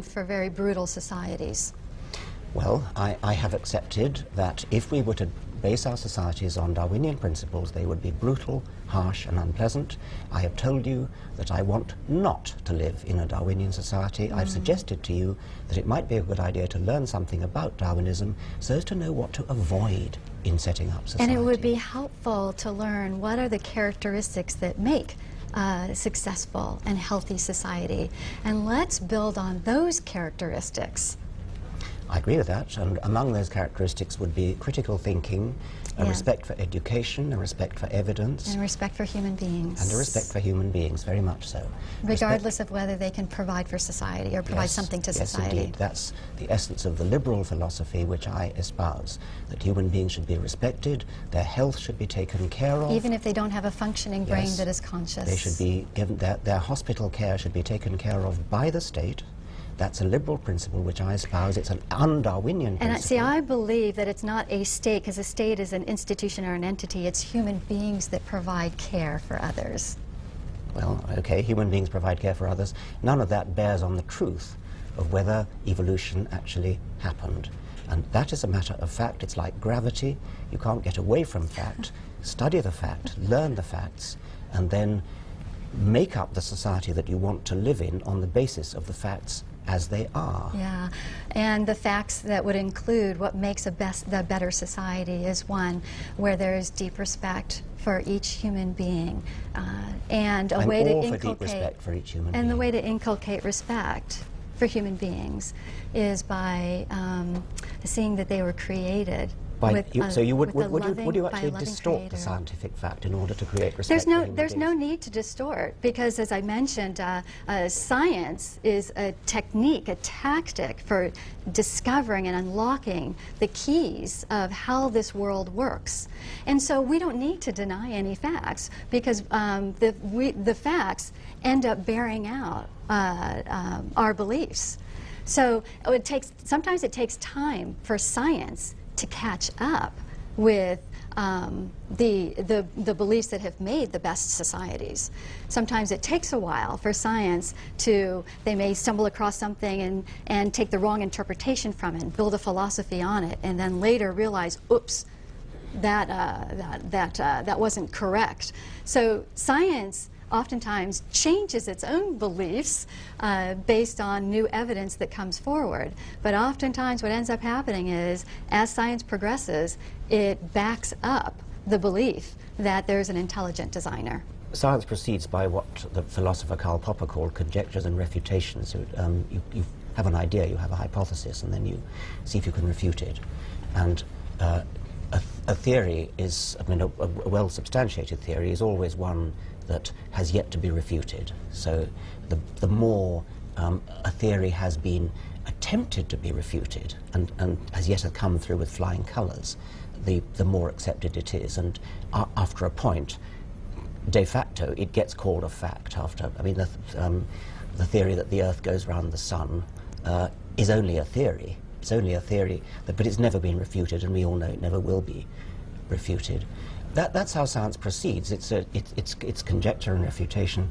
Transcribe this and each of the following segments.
for very brutal societies. Well, I, I, have accepted that if we were to base our societies on Darwinian principles, they would be brutal, harsh, and unpleasant. I have told you that I want not to live in a Darwinian society. Mm. I've suggested to you that it might be a good idea to learn something about Darwinism so as to know what to avoid in setting up society. And it would be helpful to learn what are the characteristics that make uh, successful and healthy society. And let's build on those characteristics. I agree with that, and among those characteristics would be critical thinking, a yeah. respect for education, a respect for evidence. And respect for human beings. And a respect for human beings, very much so. Regardless respect of whether they can provide for society or provide yes, something to yes, society. Indeed. That's the essence of the liberal philosophy which I espouse, that human beings should be respected, their health should be taken care of. Even if they don't have a functioning brain yes, that is conscious. They should be given, their, their hospital care should be taken care of by the state, that's a liberal principle which I espouse. It's an un-Darwinian principle. And see, I believe that it's not a state, because a state is an institution or an entity. It's human beings that provide care for others. Well, okay, human beings provide care for others. None of that bears on the truth of whether evolution actually happened. And that is a matter of fact. It's like gravity. You can't get away from fact. Study the fact, learn the facts, and then make up the society that you want to live in on the basis of the facts as they are. Yeah, and the facts that would include what makes a best, the better society is one where there is deep respect for each human being, uh, and a way to inculcate respect for each human being. and being. the way to inculcate respect for human beings is by um, seeing that they were created by, you, so you would, would, would, you, would you actually distort creator. the scientific fact in order to create respect? There's no, there's no need to distort because, as I mentioned, uh, uh, science is a technique, a tactic for discovering and unlocking the keys of how this world works. And so we don't need to deny any facts because um, the, we, the facts end up bearing out uh, um, our beliefs. So it takes, sometimes it takes time for science to catch up with um, the, the, the beliefs that have made the best societies. Sometimes it takes a while for science to, they may stumble across something and, and take the wrong interpretation from it, and build a philosophy on it, and then later realize, oops, that, uh, that, that, uh, that wasn't correct. So science oftentimes changes its own beliefs uh, based on new evidence that comes forward. But oftentimes what ends up happening is, as science progresses, it backs up the belief that there's an intelligent designer. Science proceeds by what the philosopher Karl Popper called conjectures and refutations. Um, you, you, have an idea, you have a hypothesis, and then you see if you can refute it. And uh, a, th a, theory is, I mean, a, a well-substantiated theory is always one that has yet to be refuted. So the, the more um, a theory has been attempted to be refuted and, and has yet to come through with flying colours, the, the more accepted it is. And uh, after a point, de facto, it gets called a fact. After, I mean, the, um, the theory that the Earth goes around the Sun uh, is only a theory. It's only a theory, that, but it's never been refuted, and we all know it never will be refuted. That, that's how science proceeds. It's, a, it, it's, it's conjecture and refutation.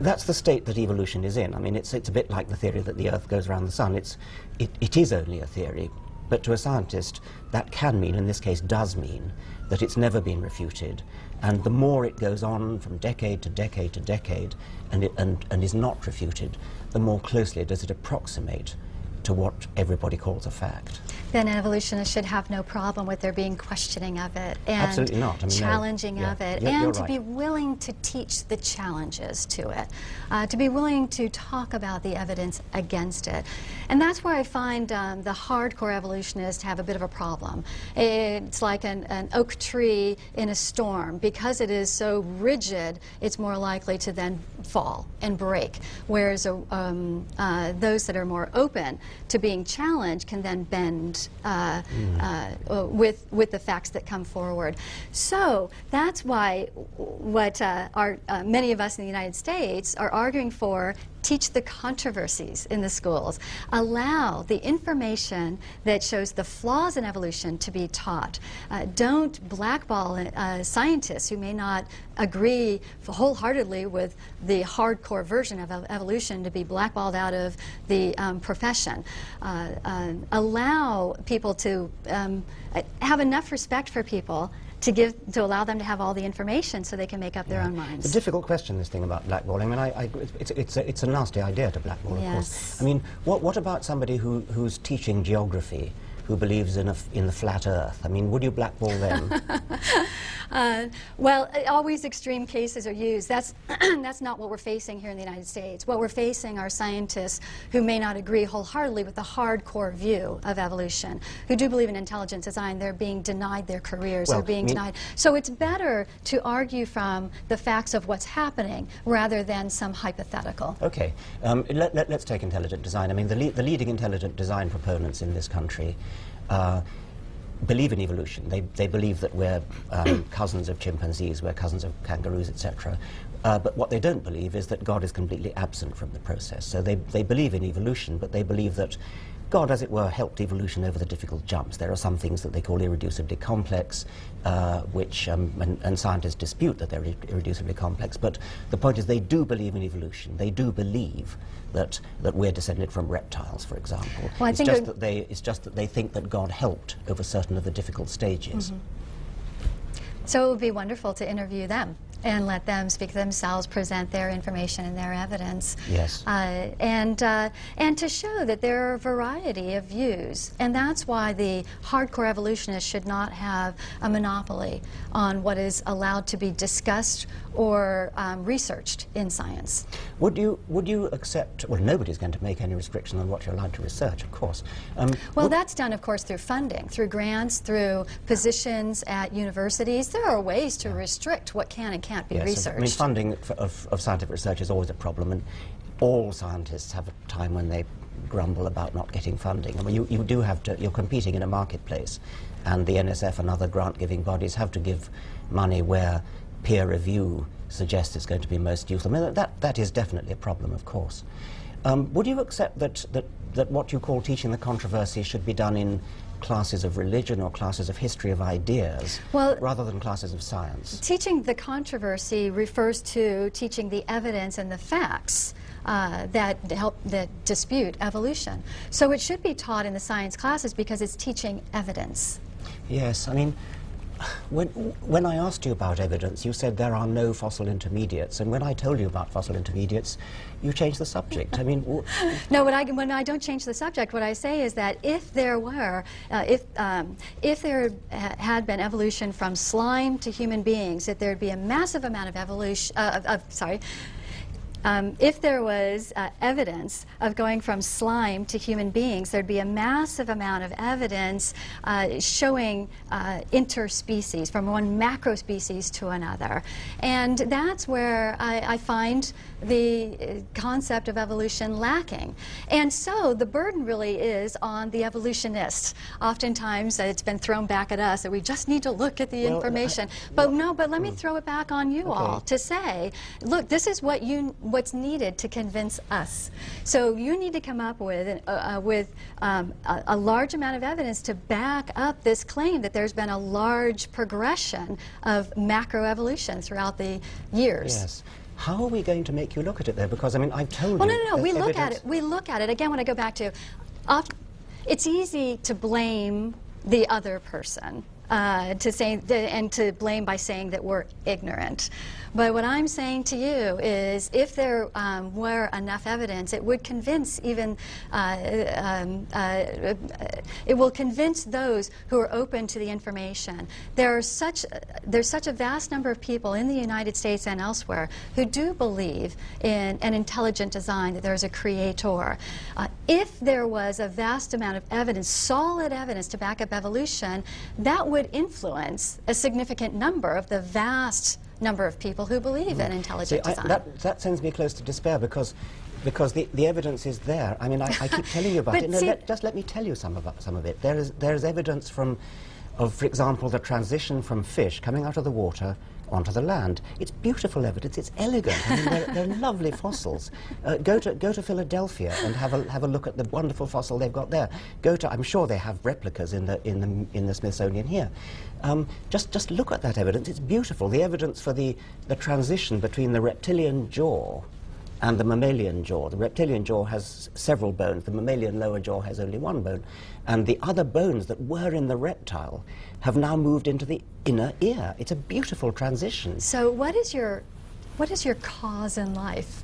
That's the state that evolution is in. I mean, it's, it's a bit like the theory that the Earth goes around the Sun. It's, it, it is only a theory, but to a scientist, that can mean, in this case does mean, that it's never been refuted. And the more it goes on from decade to decade to decade and, it, and, and is not refuted, the more closely does it approximate to what everybody calls a fact. Then evolutionists should have no problem with there being questioning of it and. I mean, challenging no. yeah. of it, you're, and you're to right. be willing to teach the challenges to it, uh, to be willing to talk about the evidence against it. And that's where I find um, the hardcore evolutionists have a bit of a problem. It's like an, an oak tree in a storm. Because it is so rigid, it's more likely to then fall and break, whereas uh, um, uh, those that are more open to being challenged can then bend uh, mm. uh, with, with the facts that come forward. So that's why what uh, our, uh, many of us in the United States are arguing for teach the controversies in the schools, allow the information that shows the flaws in evolution to be taught. Uh, don't blackball uh, scientists who may not agree wholeheartedly with the hardcore version of evolution to be blackballed out of the um, profession. Uh, uh, allow people to um, have enough respect for people to give to allow them to have all the information so they can make up yeah. their own minds. It's a difficult question, this thing about blackballing. I mean, I, I, it's, it's, a, it's a nasty idea to blackball, yes. of course. I mean, what, what about somebody who, who's teaching geography? Who believes in, a, in the flat earth. I mean, would you blackball them? uh, well, always extreme cases are used. That's, that's not what we're facing here in the United States. What we're facing are scientists who may not agree wholeheartedly with the hardcore view of evolution, who do believe in intelligent design. They're being denied their careers. Well, They're being denied. So it's better to argue from the facts of what's happening rather than some hypothetical. Okay. Um, let, us let, take intelligent design. I mean, the, le the leading intelligent design proponents in this country uh, believe in evolution. They, they believe that we're um, cousins of chimpanzees, we're cousins of kangaroos, etc. Uh, but what they don't believe is that God is completely absent from the process. So they, they believe in evolution, but they believe that God, as it were, helped evolution over the difficult jumps. There are some things that they call irreducibly complex, uh, which, um, and, and, scientists dispute that they're irreducibly complex, but the point is they do believe in evolution. They do believe that, that we're descended from reptiles, for example. Well, it's, just that they, it's just that they think that God helped over certain of the difficult stages. Mm -hmm. So it would be wonderful to interview them and let them speak themselves, present their information and their evidence. Yes. Uh, and, uh, and to show that there are a variety of views. And that's why the hardcore evolutionists should not have a monopoly on what is allowed to be discussed or um, researched in science. Would you, would you accept, well, nobody's going to make any restriction on what you're allowed to research, of course. Um, well, that's done, of course, through funding, through grants, through positions at universities. There are ways to restrict what can and can't be yes, researched. I mean, funding of, of scientific research is always a problem, and all scientists have a time when they grumble about not getting funding. I mean, you, you do have to, you're competing in a marketplace, and the NSF and other grant-giving bodies have to give money where peer review suggests it's going to be most useful. I mean, that, that is definitely a problem, of course. Um, would you accept that, that, that what you call teaching the controversy should be done in classes of religion or classes of history of ideas well, rather than classes of science? Teaching the controversy refers to teaching the evidence and the facts uh, that help that dispute evolution. So it should be taught in the science classes because it's teaching evidence. Yes, I mean, when, when I asked you about evidence, you said there are no fossil intermediates, and when I told you about fossil intermediates, you changed the subject. I mean, no. When I when I don't change the subject, what I say is that if there were, uh, if um, if there had been evolution from slime to human beings, that there'd be a massive amount of evolution. Uh, of, of, sorry, um, if there was uh, evidence of going from slime to human beings, there'd be a massive amount of evidence uh, showing uh, interspecies, from one macro species to another. And that's where I, I find the uh, concept of evolution lacking. And so the burden really is on the evolutionists. Oftentimes it's been thrown back at us that we just need to look at the well, information. I, but well, no, but let me hmm. throw it back on you okay. all to say, look, this is what you what's needed to convince us. So you need to come up with, uh, uh, with um, a, a, large amount of evidence to back up this claim that there's been a large progression of macroevolution throughout the years. Yes. How are we going to make you look at it there? Because, I mean, I've told well, you... no, no, no, we look at it. We look at it. Again, when I go back to... it's easy to blame the other person uh, to say and to blame by saying that we're ignorant. But what I'm saying to you is if there um, were enough evidence, it would convince even, uh, um, uh, it will convince those who are open to the information. There are such, there's such a vast number of people in the United States and elsewhere who do believe in an intelligent design, that there's a creator. Uh, if there was a vast amount of evidence, solid evidence to back up evolution, that would influence a significant number of the vast number of people who believe mm. in intelligent See, design. I, that, that sends me close to despair because because the, the evidence is there. I mean, I, I keep telling you about it. No, let, just let me tell you some of, some of it. There is, there is evidence from, of, for example, the transition from fish coming out of the water onto the land. It's beautiful evidence. It's elegant. I mean, they're, they're lovely fossils. Uh, go to go to Philadelphia and have a have a look at the wonderful fossil they've got there. Go to I'm sure they have replicas in the in the in the Smithsonian here. Um, just just look at that evidence. It's beautiful. The evidence for the the transition between the reptilian jaw and the mammalian jaw. The reptilian jaw has several bones. The mammalian lower jaw has only one bone. And the other bones that were in the reptile have now moved into the inner ear. It's a beautiful transition. So what is your what is your cause in life?